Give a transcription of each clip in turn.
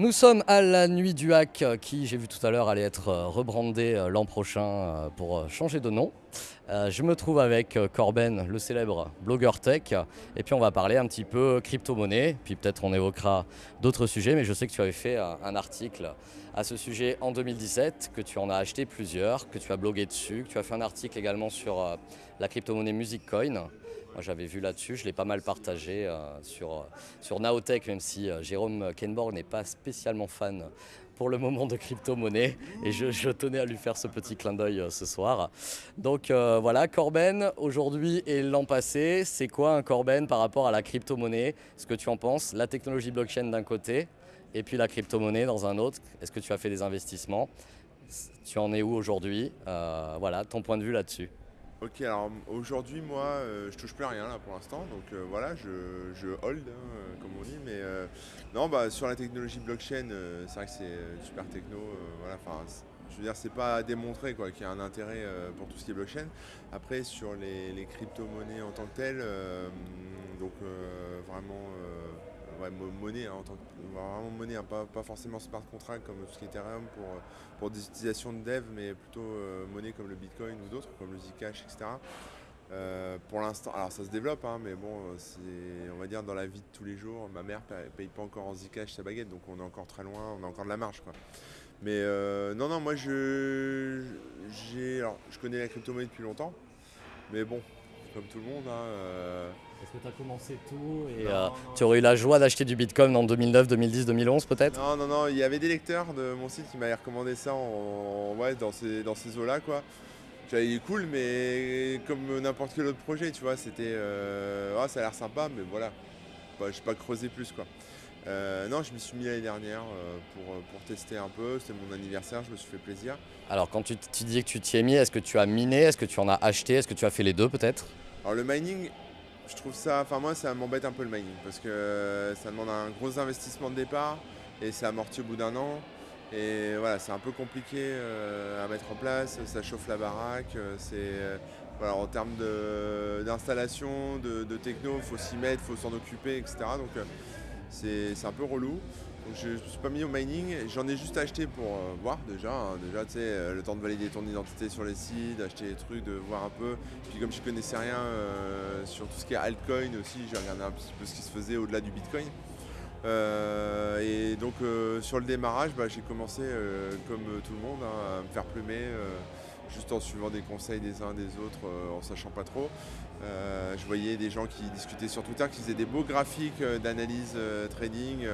Nous sommes à la nuit du hack qui, j'ai vu tout à l'heure, allait être euh, rebrandé euh, l'an prochain euh, pour changer de nom. Je me trouve avec Corben, le célèbre blogueur tech, et puis on va parler un petit peu crypto-monnaie, puis peut-être on évoquera d'autres sujets, mais je sais que tu avais fait un article à ce sujet en 2017, que tu en as acheté plusieurs, que tu as blogué dessus, que tu as fait un article également sur la crypto-monnaie MusicCoin. Moi j'avais vu là-dessus, je l'ai pas mal partagé euh, sur, sur Naotech, même si euh, Jérôme Kenborg n'est pas spécialement fan pour le moment de crypto-monnaie et je, tenais à lui faire ce petit clin d'œil euh, ce soir. Donc voilà, Corben, aujourd'hui et l'an passé, c'est quoi un Corben par rapport à la crypto-monnaie? Ce que tu en penses La technologie blockchain d'un côté et puis la crypto-monnaie dans un autre. Est-ce que tu as fait des investissements? Tu en es où aujourd'hui? Voilà, ton point de vue là-dessus. Ok, alors aujourd'hui, moi, euh, je touche plus à rien là pour l'instant, donc euh, voilà, je, hold, hein, euh, comme on dit, mais non, bah, sur la technologie blockchain, c'est vrai que c'est super techno, voilà, enfin, je veux dire, c'est pas à démontrer quoi, qu'il y a un intérêt pour tout ce qui est blockchain. Après, sur les, les crypto-monnaies en tant que telles, donc vraiment monnaie hein, en tant que, vraiment monnaie, hein, pas, forcément smart contract comme tout ce qui Ethereum pour, pour des utilisations de dev, mais plutôt euh, monnaie comme le Bitcoin ou d'autres, comme le Zcash, etc. Euh, pour l'instant, alors ça se développe, hein, mais bon, c'est, on va dire dans la vie de tous les jours, ma mère paye, paye pas encore en Zcash sa baguette, donc on est encore très loin, on a encore de la marge, quoi. Mais euh, non, non, moi je, je connais la crypto-monnaie depuis longtemps, mais bon, comme tout le monde, est-ce que tu as commencé tout et euh, tu aurais eu la joie d'acheter du Bitcoin en 2009, 2010, 2011 peut-être? Non, non, non, il y avait des lecteurs de mon site qui m'avaient recommandé ça en, ouais, dans ces, dans ces eaux-là. quoi. J'avais cool, mais comme n'importe quel autre projet, tu vois, c'était. Euh, ah, ça a l'air sympa, mais voilà. Bah, je n'ai pas creusé plus, quoi. Euh, non, je m'y suis mis l'année dernière pour, pour, tester un peu. C'était mon anniversaire, je me suis fait plaisir. Alors, quand tu, tu dis que tu t'y es mis, est-ce que tu as miné? Est-ce que tu en as acheté? Est-ce que tu as fait les deux peut-être? Alors, le mining, je trouve ça, enfin moi ça m'embête un peu le mining parce que ça demande un gros investissement de départ et c'est amorti au bout d'un an. Et voilà, c'est un peu compliqué euh, à mettre en place, ça chauffe la baraque, euh, c'est euh, voilà, en termes d'installation, de, de, techno, il faut s'y mettre, il faut s'en occuper, etc. Donc c'est un peu relou. Je ne suis pas mis au mining, j'en ai juste acheté pour euh, voir déjà. Hein. déjà, tu sais, euh, le temps de valider ton identité sur les sites, d'acheter des trucs, de voir un peu. Puis comme je connaissais rien euh, sur tout ce qui est altcoin aussi, j'ai regardé un petit peu ce qui se faisait au-delà du bitcoin. et donc sur le démarrage, bah, j'ai commencé comme tout le monde hein, à me faire plumer juste en suivant des conseils des uns des autres, en sachant pas trop. Euh, je voyais des gens qui discutaient sur Twitter, qui faisaient des beaux graphiques euh, d'analyse euh, trading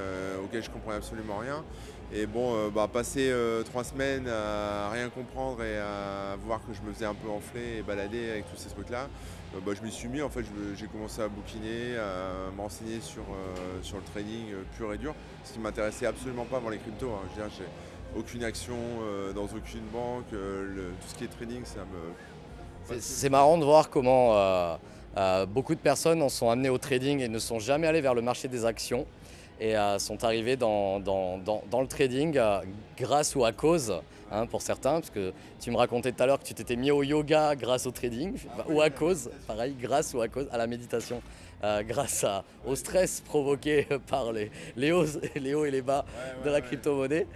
auxquels je comprenais absolument rien. Et bon, bah, passer trois semaines à rien comprendre et à voir que je me faisais un peu enfler et balader avec tous ces trucs-là, bah, je m'y suis mis. En fait, j'ai commencé à bouquiner, à m'enseigner sur, sur le trading pur et dur, ce qui m'intéressait absolument pas avant les cryptos. Hein. Aucune action dans aucune banque. tout ce qui est trading, ça me c'est marrant de voir comment euh, euh, beaucoup de personnes en sont amenées au trading et ne sont jamais allées vers le marché des actions et euh, sont arrivées dans, le trading grâce ou à cause, hein, pour certains, parce que tu me racontais tout à l'heure que tu t'étais mis au yoga grâce au trading, ou à cause, pareil, grâce ou à cause, à la méditation. Euh, grâce au stress provoqué par les, les, hauts, et les bas de la crypto-monnaie.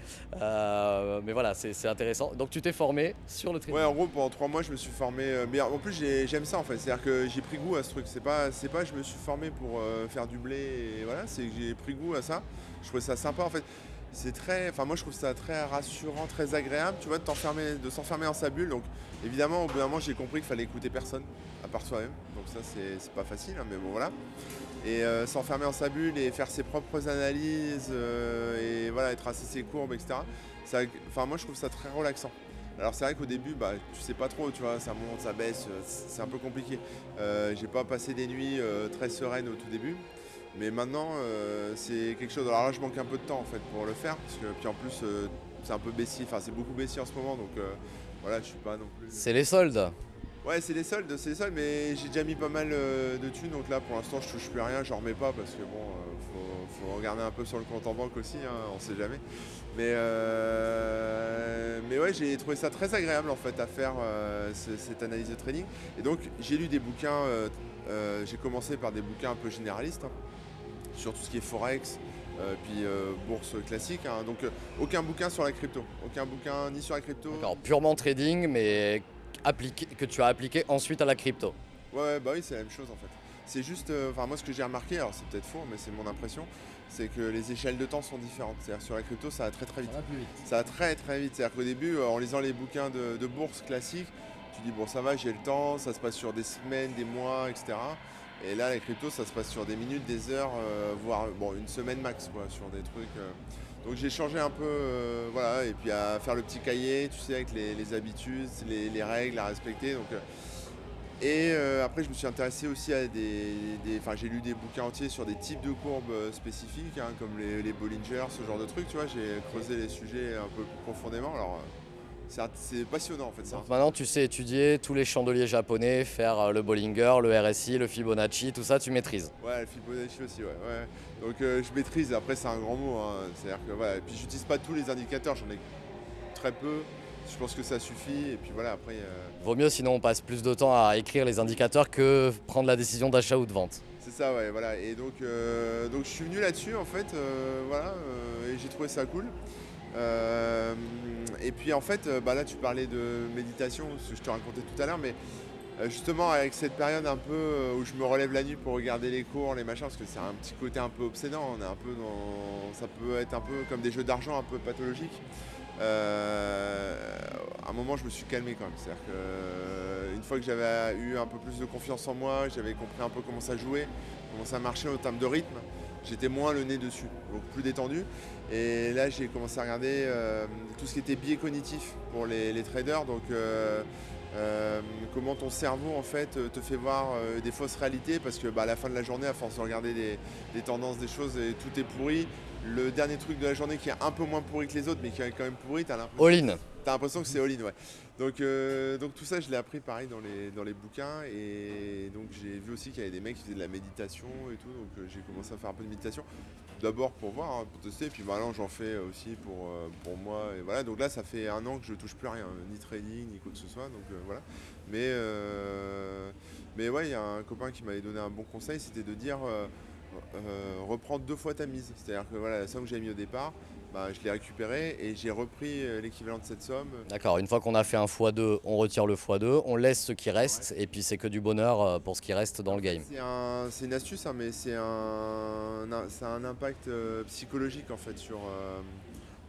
Euh, mais voilà, c'est intéressant. Donc tu t'es formé sur le trading Ouais, en gros, pendant trois mois, je me suis formé. Euh, mais en plus, j'aime ça en fait. C'est-à-dire que j'ai pris goût à ce truc. C'est pas, pas je me suis formé pour faire du blé et voilà, c'est que j'ai pris goût à ça. Je trouvais ça sympa en fait c'est très, enfin moi je trouve ça très rassurant, très agréable, tu vois, de s'enfermer dans sa bulle. Donc évidemment, au bout d'un moment, j'ai compris qu'il fallait écouter personne, à part soi-même. Ça, c'est pas facile, hein, mais bon voilà. Et euh, s'enfermer dans sa bulle et faire ses propres analyses euh, et voilà, tracer ses courbes, etc. enfin moi je trouve ça très relaxant. Alors c'est vrai qu'au début, bah, tu sais pas trop, tu vois, ça monte, ça baisse, euh, c'est un peu compliqué. j'ai pas passé des nuits très sereines au tout début. Mais maintenant, c'est quelque chose. Alors là, je manque un peu de temps en fait pour le faire, parce que puis en plus, c'est un peu baissier. Enfin, c'est beaucoup baissier en ce moment, donc voilà, je suis pas non plus. C'est les soldes. Ouais, c'est les soldes, c'est les soldes, mais j'ai déjà mis pas mal de thunes, donc là, pour l'instant, je touche plus à rien, j'en remets pas parce que bon, faut, regarder un peu sur le compte en banque aussi, hein, on sait jamais. Mais mais ouais, j'ai trouvé ça très agréable en fait à faire cette analyse de trading. Et donc, j'ai lu des bouquins. j'ai commencé par des bouquins un peu généralistes. Hein sur tout ce qui est Forex, euh, puis euh, bourse classique. hein. Donc euh, aucun bouquin sur la crypto. Aucun bouquin ni sur la crypto. D'accord, purement trading, mais appliqué, que tu as appliqué ensuite à la crypto. Ouais, ouais, bah oui, c'est la même chose en fait. C'est juste, euh, enfin moi ce que j'ai remarqué, alors c'est peut-être faux, mais c'est mon impression, c'est que les échelles de temps sont différentes. C'est-à-dire sur la crypto, ça va très très vite. va plus vite. Ça va très très vite. C'est-à-dire qu'au début, euh, en lisant les bouquins de, de bourse classiques, tu dis bon ça va, j'ai le temps, ça se passe sur des semaines, des mois, etc. Et là, la crypto, ça se passe sur des minutes, des heures, euh, voire bon, une semaine max, quoi, sur des trucs. Donc j'ai changé un peu, euh, voilà, et puis à faire le petit cahier, tu sais, avec les, habitudes, les, les règles à respecter. Donc, euh, et euh, après, je me suis intéressé aussi à des. Enfin, j'ai lu des bouquins entiers sur des types de courbes spécifiques, hein, comme les, Bollinger, ce genre de trucs, tu vois. J'ai creusé les sujets un peu plus profondément. Alors, c'est passionnant en fait ça. Maintenant, tu sais étudier tous les chandeliers japonais, faire euh, le Bollinger, le RSI, le Fibonacci, tout ça, tu maîtrises. Ouais, le Fibonacci aussi, ouais. ouais. Donc, euh, je maîtrise. Après, c'est un grand mot. hein. C'est-à-dire que voilà. Et puis, j'utilise pas tous les indicateurs, j'en ai très peu. Je pense que ça suffit. Et puis voilà, après. euh, Vaut mieux sinon on passe plus de temps à écrire les indicateurs que prendre la décision d'achat ou de vente. C'est ça, ouais, voilà. Et donc, euh, donc je suis venu là-dessus, en fait, voilà, et j'ai trouvé ça cool. Euh, et puis, en fait, euh, bah, là, tu parlais de méditation, ce que je te racontais tout à l'heure, mais euh, justement, avec cette période un peu où je me relève la nuit pour regarder les cours, les machins, parce que c'est un petit côté un peu obsédant, on est un peu dans... Ça peut être un peu comme des jeux d'argent un peu pathologiques. À un moment, je me suis calmé quand même. C'est-à-dire que, euh, une fois que j'avais eu un peu plus de confiance en moi, j'avais compris un peu comment ça jouait, comment ça marchait en termes de rythme, j'étais moins le nez dessus, donc plus détendu. Et là, j'ai commencé à regarder euh, tout ce qui était biais cognitif pour les, traders. Donc, euh, euh, comment ton cerveau en fait te fait voir des fausses réalités? Parce que bah, à la fin de la journée, à force de regarder des, tendances, des choses, tout est pourri. Le dernier truc de la journée qui est un peu moins pourri que les autres, mais qui est quand même pourri, t'as l'impression All-in. T'as l'impression que c'est all-in, ouais. Donc, euh, donc tout ça, je l'ai appris pareil dans les, dans les bouquins. Et donc j'ai vu aussi qu'il y avait des mecs qui faisaient de la méditation et tout. Donc euh, j'ai commencé à faire un peu de méditation. D'abord pour voir, hein, pour tester. Puis maintenant j'en fais aussi pour, euh, pour moi. Et voilà. Donc là, ça fait un an que je touche plus rien, ni trading, ni quoi que ce soit. Donc euh, voilà. Mais, euh, mais ouais, il y a un copain qui m'avait donné un bon conseil, c'était de dire euh, reprendre deux fois ta mise. C'est-à-dire que voilà, la somme que j'ai mis au départ, bah, je l'ai récupérée et j'ai repris euh, l'équivalent de cette somme. D'accord, une fois qu'on a fait un x2, on retire le x2, on laisse ce qui reste, et puis c'est que du bonheur euh, pour ce qui reste dans le game. C'est un- c'est une astuce, hein, mais c'est un, un- ça a un impact euh, psychologique en fait sur, euh,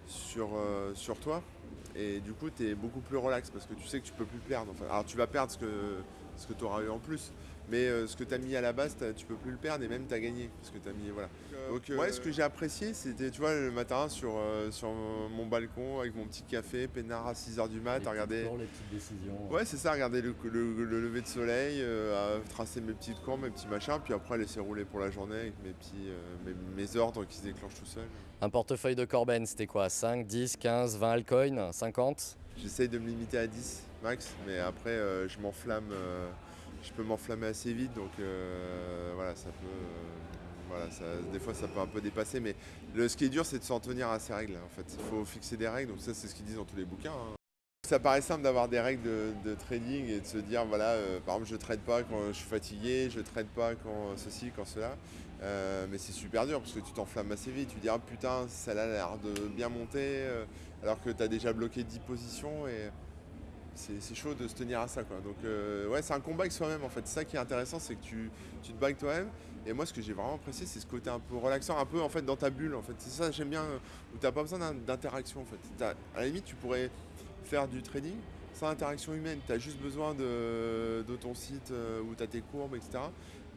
sur, euh, sur toi. Et du coup, tu es beaucoup plus relax parce que tu sais que tu peux plus perdre. Enfin, alors, tu vas perdre ce que, ce que tu auras eu en plus, mais euh, ce que tu as mis à la base, tu peux plus le perdre et même tu as gagné. Parce que tu as mis. Voilà. Donc, ouais, ce que j'ai apprécié, c'était, tu vois, le matin sur, euh, sur mon balcon avec mon petit café, peinard à 6h du mat, à regarder. les petites décisions. Ouais, c'est ça, regarder le, le- le lever de soleil, euh, à tracer mes petites courbes, mes petits machins, puis après laisser rouler pour la journée avec mes petits euh, mes, mes ordres qui se déclenchent tout seul. Un portefeuille de Corben, c'était quoi? 5, 10, 15, 20 altcoins? 50 J'essaye de me limiter à 10 max, mais après euh, je m'enflamme, euh, je peux m'enflammer assez vite, donc euh, voilà, ça peut. euh, voilà, ça- des fois ça peut un peu dépasser, mais le, ce qui est dur c'est de s'en tenir à ces règles en fait. Il faut fixer des règles, donc ça c'est ce qu'ils disent dans tous les bouquins. hein. Ça paraît simple d'avoir des règles de, trading et de se dire voilà, euh, par exemple je trade pas quand je suis fatigué, je trade pas quand ceci, quand cela. Mais c'est super dur parce que tu t'enflammes assez vite. Tu dis ah putain, ça a l'air de bien monter alors que tu as déjà bloqué 10 positions et c'est chaud de se tenir à ça quoi. Donc euh, ouais, c'est un combat avec soi-même en fait. C'est ça qui est intéressant, c'est que tu, tu te avec toi-même. Et moi, ce que j'ai vraiment apprécié, c'est ce côté un peu relaxant, un peu en fait dans ta bulle en fait. C'est ça j'aime bien, euh, où t'as pas besoin d'in- d'interaction en fait. À la limite, tu pourrais faire du trading sans interaction humaine. Tu as juste besoin de, de ton site euh, où tu as tes courbes, etc.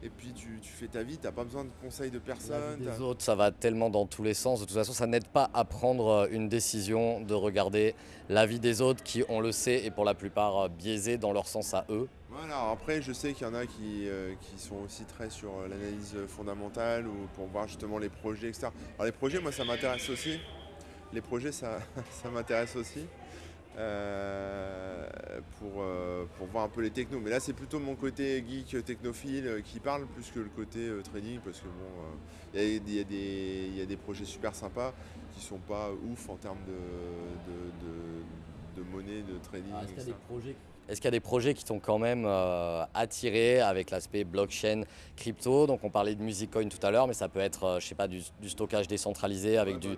Et puis tu, tu fais ta vie, tu pas besoin de conseils de personne. t'as- des autres, ça va tellement dans tous les sens. De toute façon, ça n'aide pas à prendre euh, une décision de regarder la vie des autres qui, on le sait, est pour la plupart euh, biaisée dans leur sens à eux. Voilà, après, je sais qu'il y en a qui, euh, qui sont aussi très sur l'analyse fondamentale ou pour voir justement les projets, etc. Alors les projets, moi, ça m'intéresse aussi. Les projets, ça, ça m'intéresse aussi. Euh, pour, euh, pour voir un peu les technos. Mais là, c'est plutôt mon côté geek euh, technophile qui parle plus que le côté euh, trading parce que bon, il y, y a des- il y a des projets super sympas qui sont pas ouf en termes de, de, de- de monnaie, de trading. projets Est-ce qu'il y a des projets qui t'ont quand même attiré avec l'aspect blockchain, crypto? Donc on parlait de Musiccoin tout à l'heure, mais ça peut être, je sais pas, du, du stockage décentralisé avec Ouais, du, bah,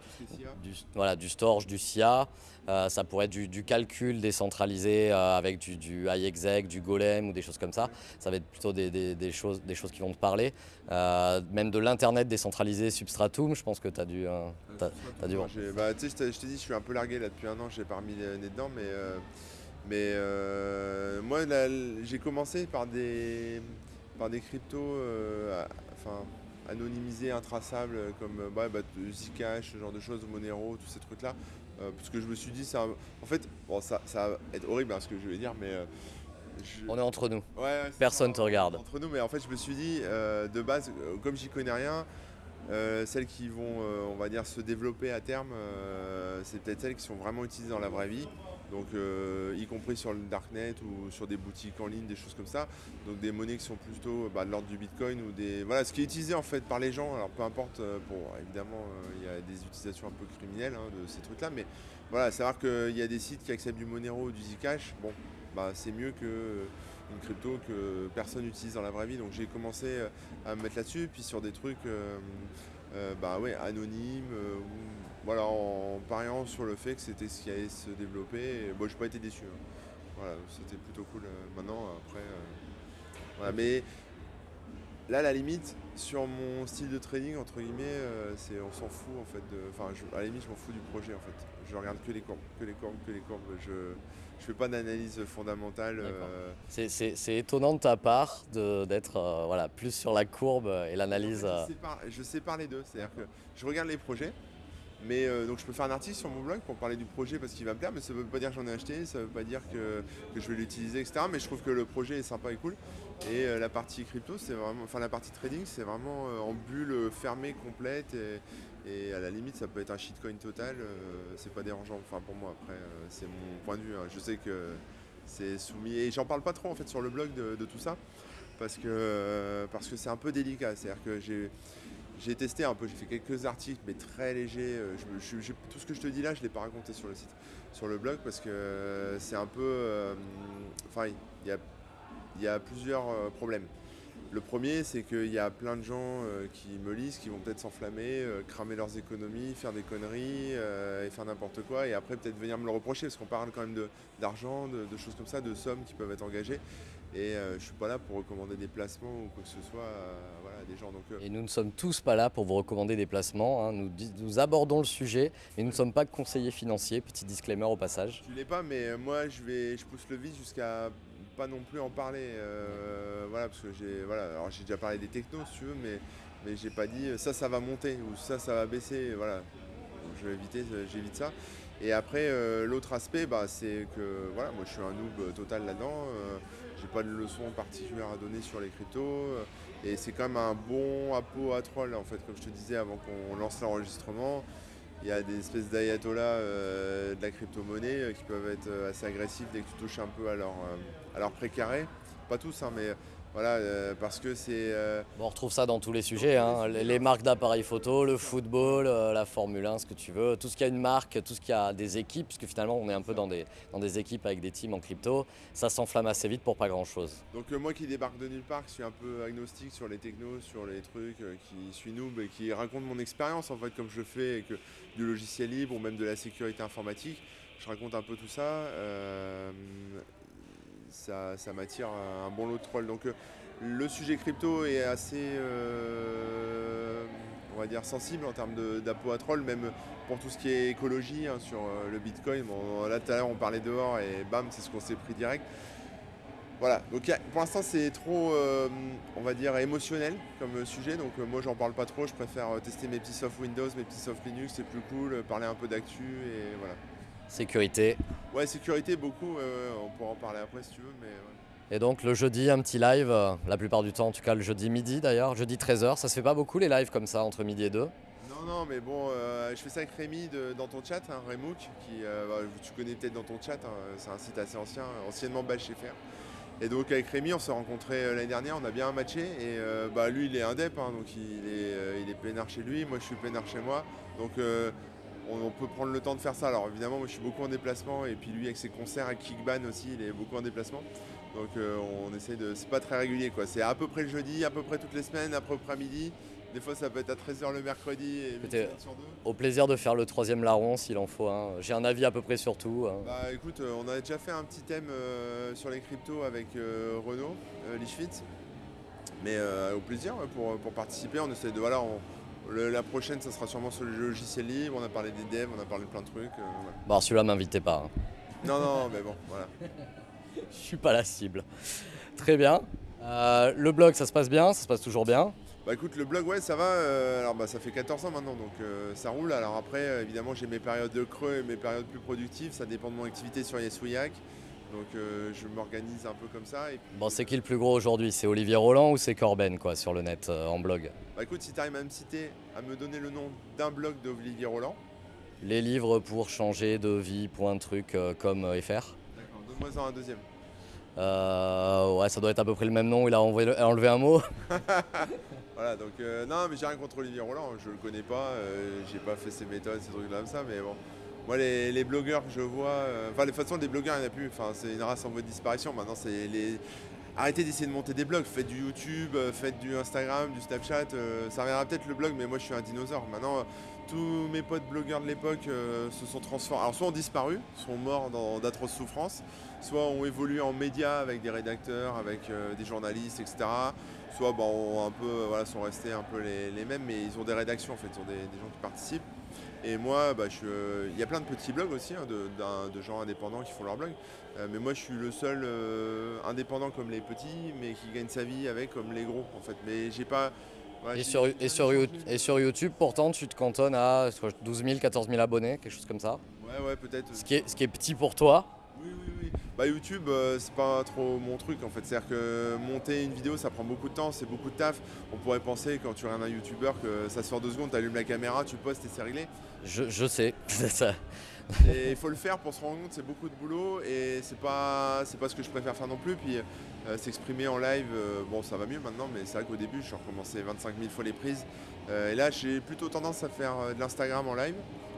du, voilà, du storage, du SIA. Euh, ça pourrait être du, du calcul décentralisé euh, avec du, du iExec, du Golem ou des choses comme ça. Ça va être plutôt des, des- des choses, des choses qui vont te parler. Euh, même de l'Internet décentralisé, Substratum, je pense que tu as dû... bah, je t'ai dit, je suis un peu largué là depuis un an, j'ai pas remis les nez dedans, mais, mais moi j'ai commencé par des, par des cryptos à- enfin, anonymisés, intraçables, comme bah, bah, Zcash, ce genre de choses, Monero, tous ces trucs-là. Euh, parce que je me suis dit, ça, en fait, bon, ça, ça va être horrible hein, ce que je vais dire, mais euh, je- On est entre nous. Ouais, ouais, c'est Personne ça, te regarde. Entre nous, mais en fait, je me suis dit, euh, de base, comme j'y connais rien, celles qui vont, on va dire, se développer à terme, c'est peut-être celles qui sont vraiment utilisées dans la vraie vie. Donc, euh, y compris sur le darknet ou sur des boutiques en ligne, des choses comme ça. Donc, des monnaies qui sont plutôt bah, de l'ordre du bitcoin ou des. Voilà, ce qui est utilisé en fait par les gens. Alors, peu importe, euh, bon, évidemment, euh, il y a des utilisations un peu criminelles hein, de ces trucs-là, mais voilà, savoir qu'il y a des sites qui acceptent du Monero ou du Zcash, bon, bah, c'est mieux que euh, une crypto que personne n'utilise dans la vraie vie. Donc j'ai commencé euh, à me mettre là-dessus, puis sur des trucs euh, euh, bah ouais, anonymes, euh, ou- voilà, en pariant sur le fait que c'était ce qui allait se développer. Et, bon, j'ai pas été déçu. hein. Voilà, c'était plutôt cool. euh, maintenant, après, euh, voilà, mais là, la limite, sur mon style de trading, entre guillemets, euh, c'est on s'en fout en fait. de- Enfin, à la limite, je m'en fous du projet en fait. Je regarde que les courbes, que les courbes, que les courbes. Je je fais pas d'analyse fondamentale. Euh, C'est- étonnant de ta part d'être euh, voilà, plus sur la courbe et l'analyse. En fait, je, sépare, je sépare les deux. C'est-à-dire que je regarde les projets, mais euh, donc je peux faire un article sur mon blog pour parler du projet parce qu'il va me plaire, mais ça veut pas dire que j'en ai acheté, ça veut pas dire que, je vais l'utiliser, etc. Mais je trouve que le projet est sympa et cool. Et euh, la partie crypto, c'est vraiment, enfin la partie trading, c'est vraiment euh, en bulle fermée, complète. Et, à la limite, ça peut être un shitcoin total. c'est pas dérangeant. Enfin pour moi, après, c'est mon point de vue. hein. Je sais que c'est soumis et j'en parle pas trop en fait sur le blog de, de tout ça parce que parce que c'est un peu délicat. C'est-à-dire que j'ai j'ai testé un peu, j'ai fait quelques articles, mais très légers. euh, tout ce que je te dis là, je ne l'ai pas raconté sur le site, sur le blog, parce que euh, c'est un peu. euh, Enfin, il y a, plusieurs problèmes. Le premier, c'est qu'il y a plein de gens qui me lisent, qui vont peut-être s'enflammer, cramer leurs économies, faire des conneries et faire n'importe quoi, et après peut-être venir me le reprocher, parce qu'on parle quand même d'argent, de choses comme ça, de sommes qui peuvent être engagées. Et euh, je suis pas là pour recommander des placements ou quoi que ce soit à, voilà, à des gens. Donc, euh, Et nous ne sommes tous pas là pour vous recommander des placements. hein. Nous, abordons le sujet, mais nous ne sommes pas conseillers financiers. Petit disclaimer au passage. Je l'ai pas, mais euh, moi je vais, je pousse le vide jusqu'à pas non plus en parler. euh, voilà, parce que j'ai, voilà, alors j'ai déjà parlé des technos si tu veux, mais mais j'ai pas dit ça, ça va monter ou ça, ça va baisser. Voilà, Donc, je vais éviter, j'évite ça. Et après, euh, l'autre aspect, bah, c'est que voilà, moi je suis un noob total là-dedans. euh, pas de leçon particulière à donner sur les cryptos. euh, et c'est quand même un bon apôt à troll, en fait, comme je te disais avant qu'on lance l'enregistrement. Il y a des espèces d'ayatollahs euh, de la crypto-monnaie euh, qui peuvent être assez agressifs dès que tu touches un peu à leur, euh, à leur précaré. Pas tous, hein, mais voilà, euh, parce que c'est. euh, Bon, on retrouve ça dans tous les sujets. hein. Les, les marques d'appareils photo, le football, euh, la Formule 1, ce que tu veux. Tout ce qui a une marque, tout ce qui a des équipes, parce que finalement on est un peu dans des, dans des équipes avec des teams en crypto, ça s'enflamme assez vite pour pas grand-chose. Donc euh, moi qui débarque de nulle part, qui suis un peu agnostique sur les technos, sur les trucs, euh, qui suis noob et qui raconte mon expérience en fait comme je fais, et que du logiciel libre ou même de la sécurité informatique, je raconte un peu tout ça. Ça, m'attire un bon lot de trolls. Donc euh, le sujet crypto est assez, euh, on va dire, sensible en termes d'appôt à troll, même pour tout ce qui est écologie hein, sur euh, le Bitcoin. Bon, là tout à l'heure on parlait dehors et bam, c'est ce qu'on s'est pris direct. Voilà, donc pour l'instant c'est trop, on va dire, émotionnel comme sujet, donc moi j'en parle pas trop, je préfère tester mes petits soft Windows, mes petits soft Linux, c'est plus cool, parler un peu d'actu et voilà. Sécurité. Ouais, sécurité beaucoup, on pourra en parler après si tu veux, mais ouais. Et donc le jeudi, un petit live, euh, la plupart du temps, en tout cas le jeudi midi d'ailleurs, jeudi 13h. Ça se fait pas beaucoup les lives comme ça entre midi et 2. Non, non, mais bon, euh, je fais ça avec Rémi de- dans ton chat, hein, qui euh, bah, tu connais peut-être dans ton chat, hein, c'est un site assez ancien, anciennement Bash FR. Et donc avec Rémi, on s'est rencontrés l'année dernière, on a bien matché. Et euh, bah, lui, il est indep, hein, donc il est, il est peinard chez lui, moi je suis peinard chez moi. Donc euh, on, peut prendre le temps de faire ça. Alors évidemment, moi je suis beaucoup en déplacement et puis lui avec ses concerts avec Kickban aussi, il est beaucoup en déplacement. Donc euh, on essaie de. C'est pas très régulier quoi. C'est à peu près le jeudi, à peu près toutes les semaines, à peu près midi. Des fois ça peut être à 13h le mercredi et sur deux. Au plaisir de faire le troisième larron s'il en faut un. J'ai un avis à peu près sur tout. Hein. Bah écoute, euh, on a déjà fait un petit thème euh, sur les cryptos avec Renault, Lichfit. Mais au plaisir pour, participer, on essaie de. Voilà, la prochaine, ça sera sûrement sur le logiciel libre. On a parlé des devs, on a parlé de plein de trucs. Bon, celui-là, m'invitez pas. Hein. Non, non, mais bon, voilà. Je suis pas la cible. Très bien. Euh, le blog, ça se passe bien Ça se passe toujours bien? Bah écoute, le blog, ouais, ça va. Euh, alors bah ça fait 14 ans maintenant, donc euh, ça roule. Alors après, évidemment, j'ai mes périodes de creux et mes périodes plus productives. Ça dépend de mon activité sur Yesouillac. Donc je m'organise un peu comme ça. bon, c'est qui le plus gros aujourd'hui? C'est Olivier Roland ou c'est Corben quoi, sur le net en blog? Bah écoute, si tu arrives à me citer, à me donner le nom d'un blog d'Olivier Roland. Les livres pour changer de vie, point truc comme FR D'accord, donne-moi un deuxième. Euh, ouais, ça doit être à peu près le même nom, il a enlevé un mot. voilà, donc euh, non, mais j'ai rien contre Olivier Roland, je le connais pas, euh, j'ai pas fait ses méthodes, ces trucs-là comme ça, mais bon. Moi, les, blogueurs que je vois, enfin, de toute façon, des blogueurs, il n'y en a plus, enfin, c'est une race en voie de disparition. Maintenant, c'est les. Arrêtez d'essayer de monter des blogs, faites du YouTube, faites du Instagram, du Snapchat, ça reviendra peut-être le blog, mais moi je suis un dinosaure. Maintenant, tous mes potes blogueurs de l'époque se sont transformés. Alors, soit ont disparu, sont morts dans d'atroces souffrances, soit ont évolué en médias avec des rédacteurs, avec euh, des journalistes, etc. Soit un peu, voilà, sont restés un peu les, mêmes, mais ils ont des rédactions en fait, ils ont des, gens qui participent. Et moi, bah, euh, il y a plein de petits blogs aussi, hein, de, gens indépendants qui font leur blog. Euh, mais moi, je suis le seul indépendant comme les petits, mais qui gagne sa vie avec comme les gros, en fait. Mais j'ai pas. et, sur, et, sur, YouTube, pourtant, tu te cantonnes à 12 000, 14 000 abonnés, quelque chose comme ça. Ouais, ouais, peut-être. Ce, qui est, ce qui est petit pour toi. Bah YouTube euh, c'est pas trop mon truc en fait, c'est-à-dire que monter une vidéo ça prend beaucoup de temps, c'est beaucoup de taf. On pourrait penser quand tu regardes un YouTuber que ça se fait en deux secondes, tu allumes la caméra, tu postes et c'est réglé. Je, je sais, c'est ça. et il faut le faire pour se rendre compte, c'est beaucoup de boulot et c'est pas c'est pas ce que je préfère faire non plus. Puis euh, s'exprimer en live, euh, bon ça va mieux maintenant, mais c'est vrai qu'au début je recommençais 25 000 fois les prises. et là j'ai plutôt tendance à faire de l'Instagram en live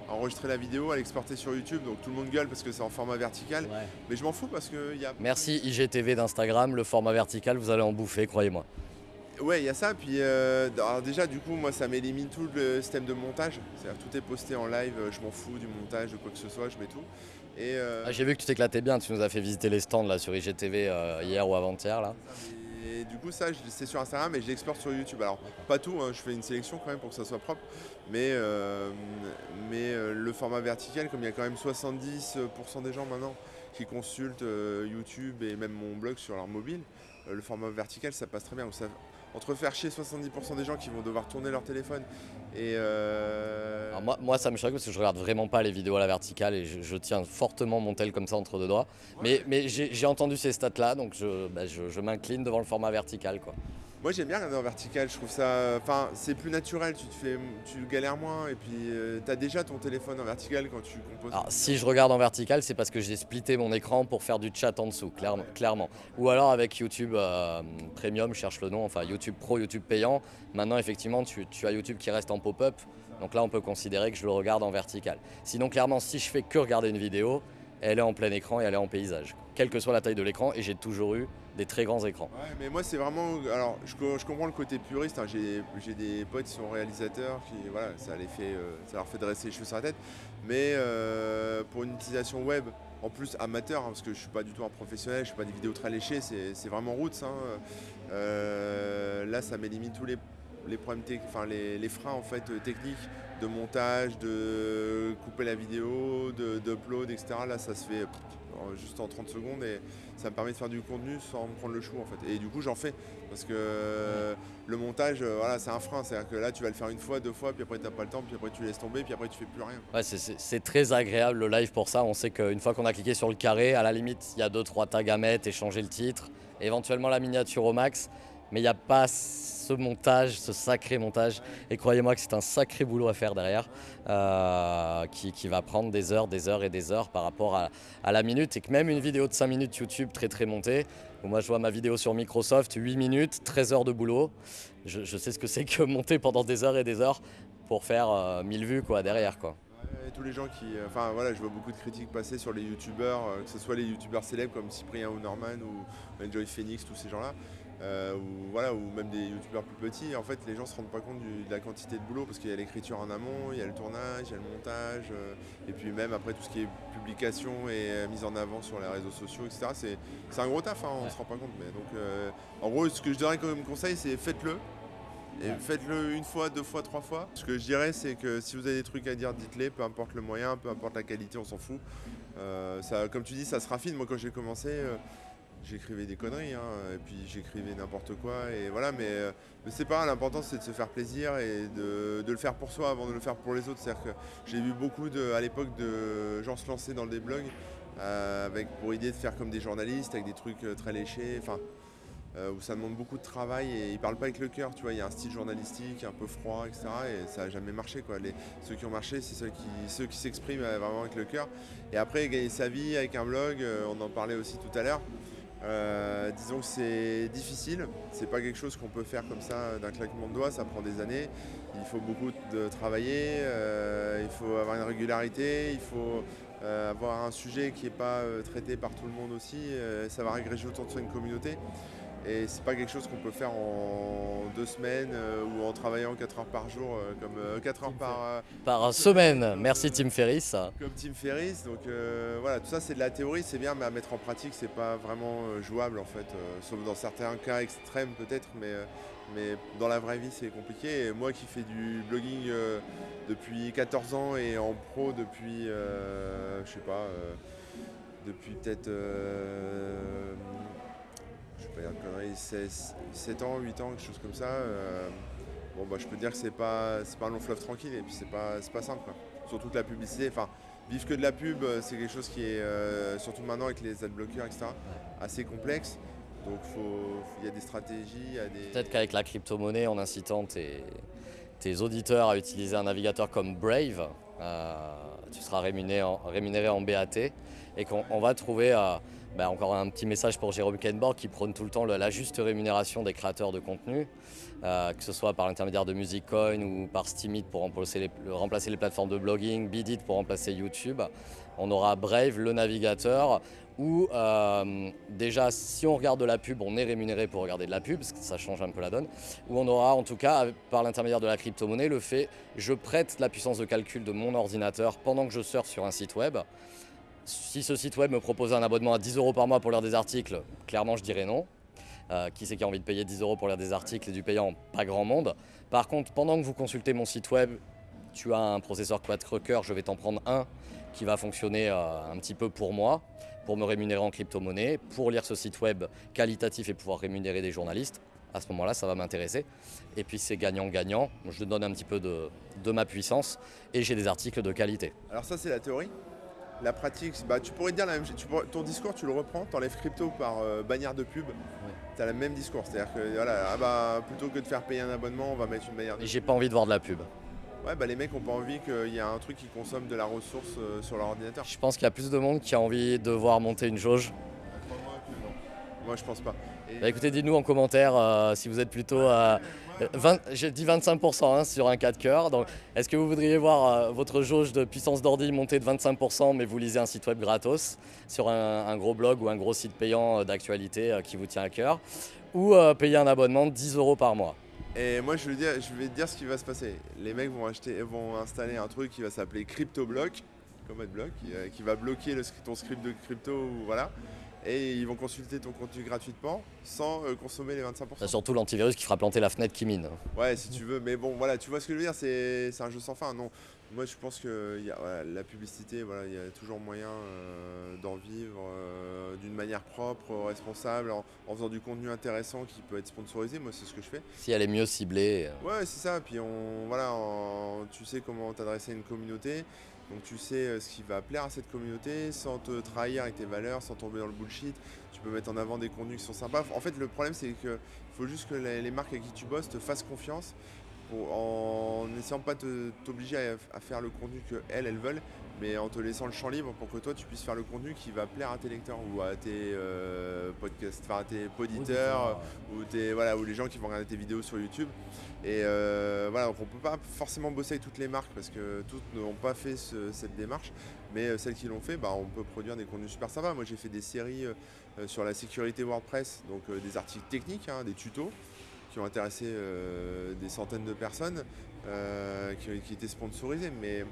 enregistrer la vidéo, à l'exporter sur YouTube. Donc tout le monde gueule parce que c'est en format vertical. Mais je m'en fous parce qu'il y a. Merci IGTV d'Instagram, le format vertical, vous allez en bouffer, croyez-moi. Ouais, il y a ça. Puis euh, déjà, du coup, moi, ça m'élimine tout le système de montage. C'est-à-dire tout est posté en live. Je m'en fous du montage, de quoi que ce soit. Je mets tout. Et euh, ah, j'ai vu que tu t'éclatais bien. Tu nous as fait visiter les stands là sur IGTV euh, hier ou avant-hier là. Et du coup, ça, c'est sur Instagram et je sur YouTube. Alors, pas tout, hein, je fais une sélection quand même pour que ça soit propre. Mais, euh, mais euh, le format vertical, comme il y a quand même 70% des gens maintenant qui consultent euh, YouTube et même mon blog sur leur mobile, le format vertical, ça passe très bien. Entre faire chier 70% des gens qui vont devoir tourner leur téléphone et... moi, moi, ça me choque parce que je regarde vraiment pas les vidéos à la verticale et je, tiens fortement mon tel comme ça entre deux doigts. Mais, mais j'ai entendu ces stats-là, donc je, bah, je, je m'incline devant le format vertical. Quoi. Moi j'aime bien regarder en vertical, je trouve ça. Enfin, c'est plus naturel, tu te fais. Tu galères moins et puis euh, tu as déjà ton téléphone en vertical quand tu composes. Alors si je regarde en vertical, c'est parce que j'ai splitté mon écran pour faire du chat en dessous, clairement. clairement. Ou alors avec YouTube euh, Premium, je cherche le nom, enfin YouTube Pro, YouTube payant. Maintenant effectivement tu, tu as YouTube qui reste en pop-up. Donc là on peut considérer que je le regarde en vertical. Sinon clairement si je fais que regarder une vidéo, elle est en plein écran et elle est en paysage, quelle que soit la taille de l'écran, et j'ai toujours eu des très grands écrans. Ouais, mais moi c'est vraiment, alors je, comprends le côté puriste, hein. j'ai des potes qui sont réalisateurs, qui voilà, ça, les fait, euh, ça leur fait dresser les cheveux sur la tête, mais euh, pour une utilisation web, en plus amateur, hein, parce que je suis pas du tout un professionnel, je fais pas des vidéos très léchées, c'est vraiment roots. Hein. Euh, là ça m'élimine tous les, les problèmes, enfin les, les, freins en fait techniques de montage, de couper la vidéo, d'upload, etc. Là, ça se fait juste en 30 secondes et ça me permet de faire du contenu sans me prendre le chou en fait. Et du coup, j'en fais parce que le montage, euh, voilà, c'est un frein. C'est-à-dire que là, tu vas le faire une fois, deux fois, puis après, tu n'as pas le temps, puis après, tu laisses tomber, puis après, tu fais plus rien. Ouais, c'est très agréable le live pour ça. On sait qu'une fois qu'on a cliqué sur le carré, à la limite, il y a deux, trois tags à mettre et changer le titre, éventuellement la miniature au max mais il n'y a pas ce montage, ce sacré montage. Et croyez-moi que c'est un sacré boulot à faire derrière, euh, qui, va prendre des heures, des heures et des heures par rapport à, la minute. Et que même une vidéo de 5 minutes YouTube très très montée, où moi je vois ma vidéo sur Microsoft, 8 minutes, 13 heures de boulot. Je, sais ce que c'est que monter pendant des heures et des heures pour faire 1000 euh, vues quoi, derrière. Quoi. Et tous les gens qui. Enfin voilà, je vois beaucoup de critiques passer sur les youtubeurs, euh, que ce soit les youtubeurs célèbres comme Cyprien ou Norman ou Enjoy Phoenix, tous ces gens-là. Euh, ou, voilà, ou même des youtubeurs plus petits, en fait les gens se rendent pas compte de la quantité de boulot parce qu'il y a l'écriture en amont, il y a le tournage, il y a le montage, euh, et puis même après tout ce qui est publication et mise en avant sur les réseaux sociaux, etc. C'est un gros taf, hein, on ne se rend pas compte. Mais donc, en gros, ce que je donnerais comme conseil, c'est faites-le. Et faites-le une fois, deux fois, trois fois. Ce que je dirais, c'est que si vous avez des trucs à dire, dites-les, peu importe le moyen, peu importe la qualité, on s'en fout. ça, comme tu dis, ça se raffine. Moi, quand j'ai commencé, j'écrivais des conneries, hein, et puis j'écrivais n'importe quoi, et voilà, mais, euh, c'est pas l'important c'est de se faire plaisir et de, le faire pour soi avant de le faire pour les autres. C'est-à-dire que j'ai vu beaucoup à l'époque de gens se lancer dans des blogs euh, avec pour idée de faire comme des journalistes, avec des trucs euh, très léchés, enfin, où ça demande beaucoup de travail et ils parlent pas avec le cœur, tu vois, il y a un style journalistique un peu froid, etc. Et ça n'a jamais marché. Les, ceux qui ont marché, c'est ceux qui s'expriment vraiment avec le cœur. Et après, gagner sa vie avec un blog, on en parlait aussi tout à l'heure. Euh, disons que c'est difficile, c'est pas quelque chose qu'on peut faire comme ça d'un claquement de doigts, ça prend des années, il faut beaucoup de travailler, euh, il faut avoir une régularité, il faut euh, avoir un sujet qui n'est pas traité par tout le monde aussi, ça va régréger autour de soi une communauté. Et c'est pas quelque chose qu'on peut faire en deux semaines euh, ou en travaillant 4 heures par jour, euh, comme 4 euh, heures par, par semaine. Merci Tim Ferriss. Comme Tim Ferriss. Donc voilà, tout ça c'est de la théorie, c'est bien, mais à mettre en pratique c'est pas vraiment jouable en fait, sauf dans certains cas extrêmes peut-être, mais, mais dans la vraie vie c'est compliqué. Et moi qui fais du blogging depuis 14 ans et en pro depuis, je sais pas, depuis peut-être 7 ans, 8 ans, quelque chose comme ça. Euh, bon, bah, je peux dire que c'est pas, pas un long fleuve tranquille et puis c'est pas, pas simple. Surtout que la publicité, enfin, vivre que de la pub, euh, c'est quelque chose qui est, euh, surtout maintenant avec les adblockers, etc., assez complexe. Donc il y a des stratégies. Des... Peut-être qu'avec la crypto-monnaie, en incitant tes, tes, auditeurs à utiliser un navigateur comme Brave, tu seras rémunéré en, rémunéré en BAT et qu'on va trouver bah, encore un petit message pour Jérôme Kenborg qui prône tout le temps la juste rémunération des créateurs de contenu, euh, que ce soit par l'intermédiaire de MusicCoin ou par Steemit pour remplacer les, plateformes de blogging, Bidit pour remplacer YouTube. On aura Brave, le navigateur, où euh, déjà si on regarde de la pub, on est rémunéré pour regarder de la pub, parce que ça change un peu la donne, où on aura en tout cas par l'intermédiaire de la crypto-monnaie le fait je prête la puissance de calcul de mon ordinateur pendant que je surfe sur un site web si ce site web me propose un abonnement à 10 euros par mois pour lire des articles, clairement je dirais non. Euh, qui c'est qui a envie de payer 10 euros pour lire des articles et du payant? Pas grand monde. Par contre, pendant que vous consultez mon site web, tu as un processeur quad-cœur, je vais t'en prendre un qui va fonctionner euh, un petit peu pour moi, pour me rémunérer en crypto-monnaie, pour lire ce site web qualitatif et pouvoir rémunérer des journalistes. À ce moment-là, ça va m'intéresser. Et puis c'est gagnant-gagnant. Je donne un petit peu de ma puissance et j'ai des articles de qualité. Alors ça, c'est la théorie? La pratique, bah, tu pourrais dire la même chose. ton discours, tu le reprends, tu enlèves crypto par euh, bannière de pub, tu as le même discours. C'est-à-dire que voilà, ah bah, plutôt que de faire payer un abonnement, on va mettre une bannière de j'ai pas envie de voir de la pub. Ouais, bah, les mecs n'ont pas envie qu'il y ait un truc qui consomme de la ressource euh, sur leur ordinateur. Je pense qu'il y a plus de monde qui a envie de voir monter une jauge. Moi, je pense pas. Bah, écoutez, dites-nous en commentaire euh, si vous êtes plutôt à. J'ai dit 25% hein, sur un 4 cœur. Donc, est-ce que vous voudriez voir euh, votre jauge de puissance d'ordi monter de 25%, mais vous lisez un site web gratos sur un, gros blog ou un gros site payant euh, d'actualité qui vous tient à cœur, ou payer un abonnement de 10 euros par mois? Et moi, je vais, dire, je vais te dire ce qui va se passer. Les mecs vont, acheter, vont installer un truc qui va s'appeler CryptoBlock, comme AdBlock, qui, qui va bloquer le, ton script de crypto. Voilà et ils vont consulter ton contenu gratuitement sans euh, consommer les 25%. surtout l'antivirus qui fera planter la fenêtre qui mine. Ouais, si tu veux, mais bon, voilà, tu vois ce que je veux dire, c'est un jeu sans fin. Non, moi je pense que y a, la publicité, voilà, il y a toujours moyen euh, d'en vivre euh, d'une manière propre, responsable, en, faisant du contenu intéressant qui peut être sponsorisé. Moi, c'est ce que je fais. Si elle est mieux ciblée. Ouais, c'est ça. Puis on, voilà, tu sais comment t'adresser à une communauté. Donc tu sais euh, ce qui va plaire à cette communauté sans te trahir avec tes valeurs, sans tomber dans le bullshit. Tu peux mettre en avant des contenus qui sont sympas. En fait, le problème, c'est qu'il faut juste que les marques avec qui tu bosses te fassent confiance en n'essayant pas de t'obliger à, faire le contenu qu'elles, elles veulent, mais en te laissant le champ libre pour que toi tu puisses faire le contenu qui va plaire à tes lecteurs ou à tes euh, podcasts, enfin à tes poditeurs ou, tes, voilà, ou les gens qui vont regarder tes vidéos sur YouTube. Et euh, voilà, donc on peut pas forcément bosser avec toutes les marques parce que toutes n'ont pas fait cette démarche, mais euh, celles qui l'ont fait, bah, on peut produire des contenus super sympas. Moi j'ai fait des séries sur la sécurité WordPress, donc des articles techniques, hein, des tutos qui ont intéressé des centaines de personnes, qui, qui étaient sponsorisés. Mais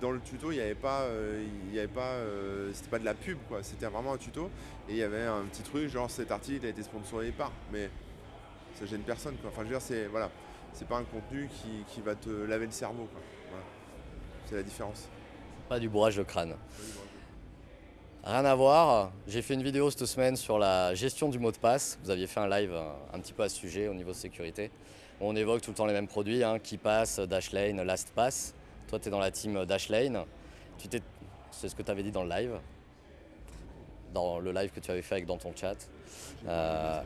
dans le tuto, il n'y avait pas, euh, il avait pas, euh, c'était pas de la pub quoi. C'était vraiment un tuto et il y avait un petit truc genre cet article a été sponsorisé par, mais ça gêne personne quoi. Enfin, je veux dire, c'est voilà, c'est pas un contenu qui, va te laver le cerveau quoi. C'est la différence. Pas du bourrage de crâne. Rien à voir, j'ai fait une vidéo cette semaine sur la gestion du mot de passe. Vous aviez fait un live un, petit peu à ce sujet au niveau de sécurité. On évoque tout le temps les mêmes produits, hein, KeyPass, Dashlane, LastPass. Toi, tu es dans la team Dashlane. Tu c'est ce que tu avais dit dans le live, dans le live que tu avais fait avec dans ton chat. Euh,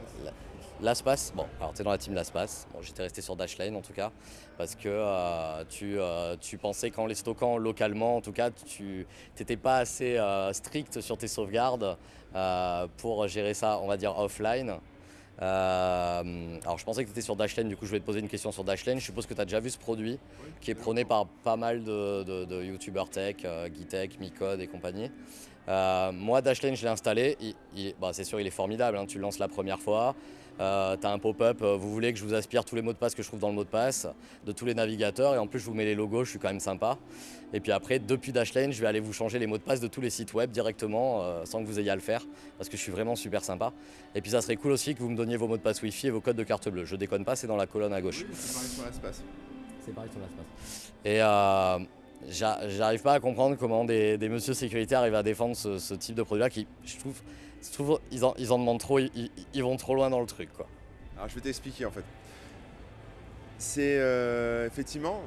L'Aspas, bon, alors tu es dans la team L'Aspas. Bon, j'étais resté sur Dashlane en tout cas, parce que euh, tu, euh, tu, pensais qu'en les stockant localement, en tout cas, tu n'étais pas assez strict sur tes sauvegardes pour gérer ça, on va dire, offline. Euh, alors je pensais que tu étais sur Dashlane, du coup je vais te poser une question sur Dashlane. Je suppose que tu as déjà vu ce produit qui est prôné par pas mal de, youtubeurs tech, euh, Gitech, Micode et compagnie. Euh, moi Dashlane je l'ai installé, bah, c'est sûr il est formidable, hein. tu le lances la première fois, euh, tu as un pop-up, euh, vous voulez que je vous aspire tous les mots de passe que je trouve dans le mot de passe, de tous les navigateurs, et en plus je vous mets les logos, je suis quand même sympa. Et puis après, depuis Dashlane, je vais aller vous changer les mots de passe de tous les sites web directement, euh, sans que vous ayez à le faire, parce que je suis vraiment super sympa. Et puis ça serait cool aussi que vous me donniez vos mots de passe Wi-Fi et vos codes de carte bleue. Je déconne pas, c'est dans la colonne à gauche. c'est pareil sur l'espace. C'est pareil sur l'espace. Et j'arrive pas à comprendre comment des, des messieurs sécuritaires arrivent à défendre ce, type de produit-là qui, je trouve, ils, en, demandent trop, ils, vont trop loin dans le truc. Alors je vais t'expliquer en fait. C'est euh, effectivement,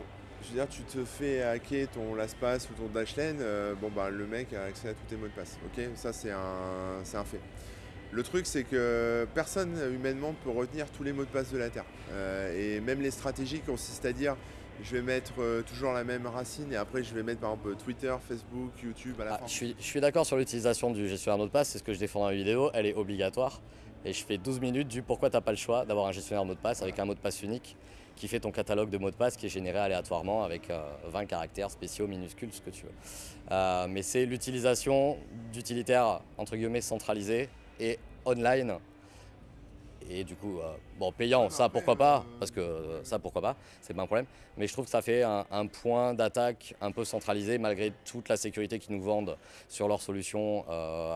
je veux dire, tu te fais hacker ton LastPass ou ton Dashlane, euh, bon bah le mec a accès à tous tes mots de passe. Ok, ça c'est un, un fait. Le truc, c'est que personne humainement peut retenir tous les mots de passe de la Terre. Euh, et même les stratégies consistent à dire je vais mettre euh, toujours la même racine et après je vais mettre par exemple Twitter, Facebook, YouTube à la ah, fin. Je suis, je suis d'accord sur l'utilisation du gestionnaire mot de passe, c'est ce que je défends dans la vidéo, elle est obligatoire. Et je fais 12 minutes du pourquoi tu n'as pas le choix d'avoir un gestionnaire mot de passe avec un mot de passe unique qui fait ton catalogue de mots de passe qui est généré aléatoirement avec 20 euh, caractères spéciaux, minuscules, ce que tu veux. Euh, mais c'est l'utilisation d'utilitaires entre guillemets centralisés et online et du coup, euh, bon, payant, ça pourquoi pas, euh, parce que euh, ça pourquoi pas, c'est pas un problème. Mais je trouve que ça fait un, point d'attaque un peu centralisé malgré toute la sécurité qu'ils nous vendent sur leur solution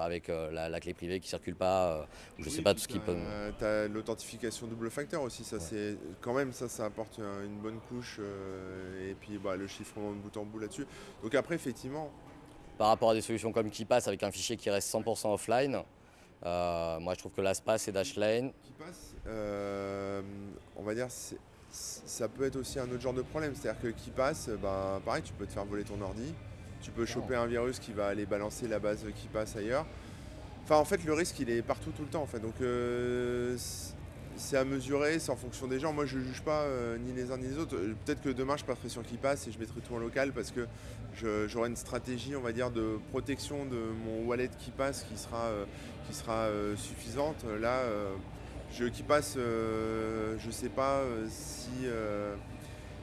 avec la, clé privée qui circule pas, ou je sais pas tout ce qui peut. Tu as l'authentification double facteur aussi, ça c'est quand même ça, ça apporte une bonne couche et puis bah, le chiffrement de bout en bout là-dessus. Donc après effectivement. Par rapport à des solutions comme KeePass avec un fichier qui reste 100% offline, euh, moi, je trouve que l'ASPAS et Dashlane. Qui passe, euh, on va dire, ça peut être aussi un autre genre de problème. C'est-à-dire que qui passe, ben, pareil, tu peux te faire voler ton ordi, tu peux choper un virus qui va aller balancer la base qui passe ailleurs. Enfin, en fait, le risque, il est partout tout le temps. En fait. Donc, euh, c'est à mesurer, c'est en fonction des gens. Moi, je ne juge pas euh, ni les uns ni les autres. Euh, peut-être que demain, je passerai sur qui passe et je mettrai tout en local parce que j'aurai une stratégie, on va dire, de protection de mon wallet qui passe qui sera, euh, qui sera suffisante. Là, je qui passe, je ne sais pas si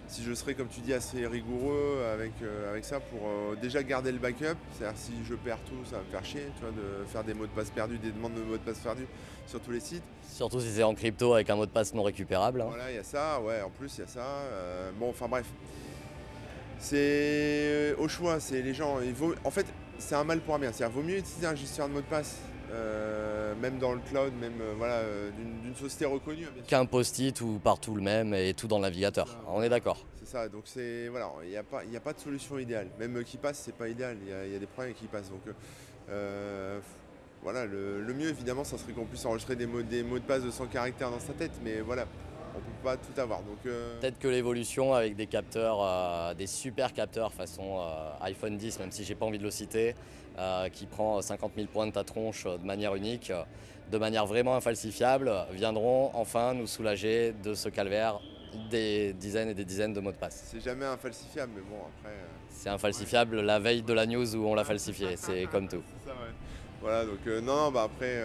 si je serais, comme tu dis, assez rigoureux avec, avec ça pour déjà garder le backup. C'est-à-dire si je perds tout, ça va me faire chier, tu vois, de faire des mots de passe perdus, des demandes de mots de passe perdus sur tous les sites. Surtout si c'est en crypto avec un mot de passe non récupérable. Hein. Voilà, il y a ça, ouais, en plus il y a ça. Euh, bon, enfin bref. C'est au choix, c'est les gens. Il vaut, en fait, c'est un mal pour un bien. C'est-à-dire vaut mieux utiliser un gestionnaire de mot de passe, euh, même dans le cloud, même euh, voilà, d'une société reconnue. Qu'un post-it ou partout le même et tout dans le navigateur. On est d'accord. C'est ça, donc c'est. Voilà, il n'y a, pas, a pas de solution idéale. Même qui passe, c'est pas idéal. Il y, a des problèmes qui passent. Donc voilà, le, mieux évidemment, ça serait qu'on puisse enregistrer des mots, des mots de passe de 100 caractères dans sa tête, mais voilà, on ne peut pas tout avoir. Euh, Peut-être que l'évolution avec des capteurs, euh, des super capteurs façon euh, iPhone 10, même si j'ai pas envie de le citer, qui prend 50 000 points de ta tronche de manière unique, de manière vraiment infalsifiable, viendront enfin nous soulager de ce calvaire des dizaines et des dizaines de mots de passe. C'est jamais infalsifiable, mais bon, après. C'est infalsifiable la veille de la news où on l'a falsifié, c'est comme tout. Ça, ouais. Voilà, donc non, non, bah après,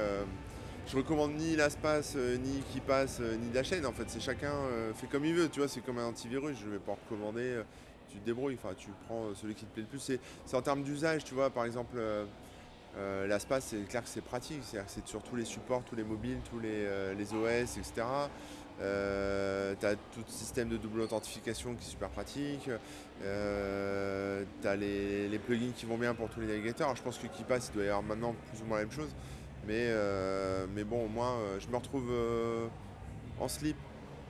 je recommande ni LastPass, euh, ni qui passe, euh, ni la chaîne. En fait, c'est chacun euh, fait comme il veut. Tu vois, c'est comme un antivirus. Je vais pas recommander. tu te débrouilles. Enfin, tu prends celui qui te plaît le plus. C'est c'est en termes d'usage, tu vois. Par exemple, euh, c'est clair que c'est pratique. Que c'est sur tous les supports, tous les mobiles, tous les, les OS, etc. Euh, tu as tout le système de double authentification qui est super pratique. Euh, tu as les, les plugins qui vont bien pour tous les navigateurs. Alors, je pense que KeePass, il doit y avoir maintenant plus ou moins la même chose. Mais, euh, mais bon, au moins, euh, je me retrouve euh, en slip,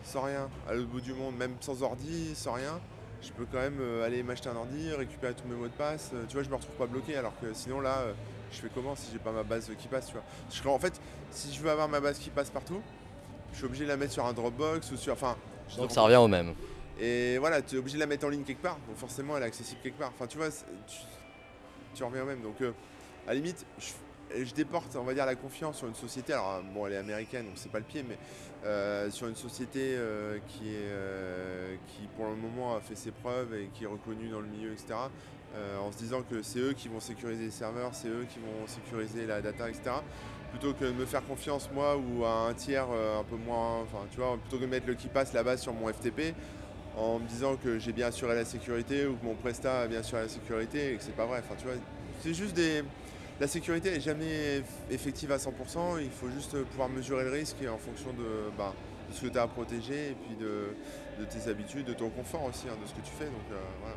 sans rien, à l'autre bout du monde, même sans ordi, sans rien. Je peux quand même aller m'acheter un ordi, récupérer tous mes mots de passe. Tu vois, je me retrouve pas bloqué. Alors que sinon, là, je fais comment si j'ai pas ma base qui passe, tu vois? Je- En fait, si je veux avoir ma base qui passe partout, je suis obligé de la mettre sur un Dropbox ou sur. Enfin, Donc ça revient au même. Et voilà, tu es obligé de la mettre en ligne quelque part, donc forcément elle est accessible quelque part. Enfin, tu vois, tu, tu reviens au même. Donc, euh, à la limite, je, je déporte, on va dire, la confiance sur une société. Alors, euh, bon, elle est américaine, donc c'est pas le pied, mais euh, sur une société euh, qui, euh, pour le moment, a fait ses preuves et qui est reconnue dans le milieu, etc. euh, en se disant que c'est eux qui vont sécuriser les serveurs, c'est eux qui vont sécuriser la data, etc. Plutôt que de me faire confiance, moi, ou à un tiers euh, un peu moins. Enfin, tu vois, plutôt que de mettre le qui passe là-bas sur mon FTP en me disant que j'ai bien assuré la sécurité ou que mon Presta a bien assuré la sécurité et que c'est pas vrai. Enfin, tu vois, c'est juste des. La sécurité n'est jamais eff- effective à 100%. Il faut juste pouvoir mesurer le risque en fonction de, bah, ce que tu as à protéger et puis de, de tes habitudes, de ton confort aussi, hein, de ce que tu fais. Donc euh, voilà.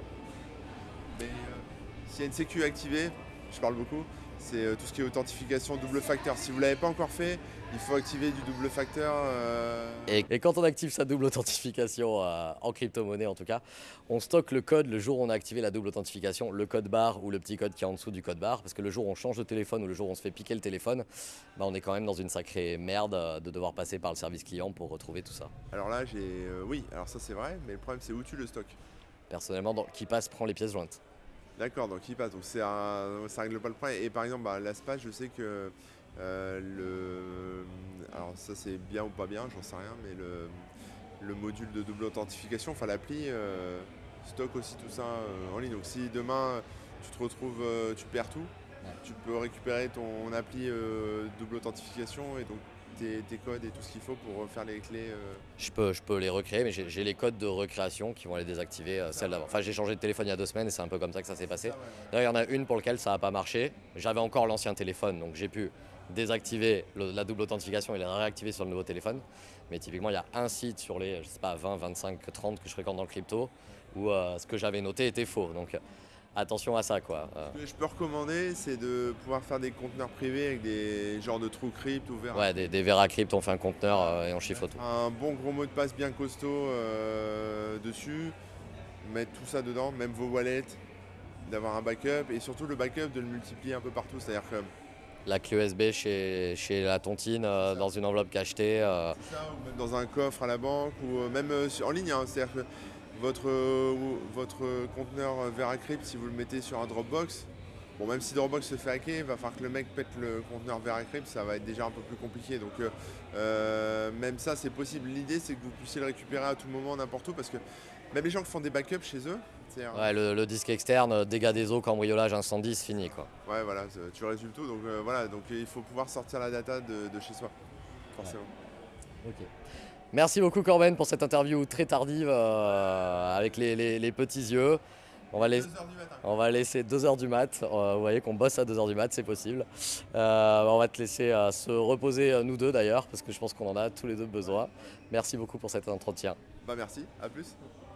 Mais euh, s'il y a une sécu activée, je parle beaucoup, c'est euh, tout ce qui est authentification double facteur. Si vous ne l'avez pas encore fait, il faut activer du double facteur. euh, Et, et quand on active sa double authentification euh, en crypto-monnaie en tout cas, on stocke le code le jour où on a activé la double authentification, le code barre ou le petit code qui est en dessous du code barre, parce que le jour où on change de téléphone ou le jour où on se fait piquer le téléphone, bah, on est quand même dans une sacrée merde euh, de devoir passer par le service client pour retrouver tout ça. Alors là, j'ai. euh, oui, alors ça c'est vrai, mais le problème c'est où tu le stockes. Personnellement, dans, qui passe prend les pièces jointes. D'accord, donc il passe. Donc un- ça règle pas le problème. Et par exemple, bah, l'ASPA, je sais que le. Alors ça c'est bien ou pas bien, j'en sais rien, mais le, le module de double authentification, enfin l'appli, euh, stocke aussi tout ça euh, en ligne. Donc si demain tu te retrouves, euh, tu perds tout, Ouais. tu peux récupérer ton appli euh, double authentification et donc tes, tes codes et tout ce qu'il faut pour refaire les clés. euh, Je peux, je peux les recréer, mais j'ai les codes de recréation qui vont les désactiver, euh, celles d'avant. Enfin, j'ai changé de téléphone il y a deux semaines et c'est un peu comme ça que ça s'est passé. D'ailleurs, il y en a une pour laquelle ça n'a pas marché. J'avais encore l'ancien téléphone, donc j'ai pu désactiver le- la double authentification et la réactiver sur le nouveau téléphone. Mais typiquement, il y a un site sur les, je sais pas, 20, 25, 30 que je fréquente dans le crypto où euh, ce que j'avais noté était faux. Donc attention à ça, quoi. Euh, Ce que je peux recommander, c'est de pouvoir faire des conteneurs privés avec des genres de trous crypt ouverts. ouais, des, des Veracrypt, on fait un conteneur euh, et on chiffre tout. Un bon gros mot de passe bien costaud dessus, mettre tout ça dedans, même vos wallets, d'avoir un backup et surtout le backup de le multiplier un peu partout. C'est-à-dire que La clé USB chez, chez la tontine euh, dans une enveloppe cachetée. euh, ça, ou même dans un coffre à la banque ou euh, même en ligne. hein. C'est-à-dire que votre, votre conteneur Veracrypt, si vous le mettez sur un Dropbox, bon même si Dropbox se fait hacker, il va falloir que le mec pète le conteneur Veracrypt, ça va être déjà un peu plus compliqué. Donc même ça c'est possible. L'idée c'est que vous puissiez le récupérer à tout moment, n'importe où, parce que même les gens qui font des backups chez eux, ouais, le, le disque externe, dégâts des eaux, cambriolage, incendie, c'est fini, quoi. Ouais, voilà, tu résumes tout. Donc euh, voilà, donc il faut pouvoir sortir la data de, de chez soi, forcément. Merci beaucoup Corben pour cette interview très tardive euh, avec les, les- les petits yeux. On va, laisser, heures du matin. on va laisser 2h du mat. Euh, vous voyez qu'on bosse à 2h du mat, c'est possible. Euh, on va te laisser euh, se reposer, nous deux d'ailleurs, parce que je pense qu'on en a tous les deux besoin. Merci beaucoup pour cet entretien. Bah merci, à plus.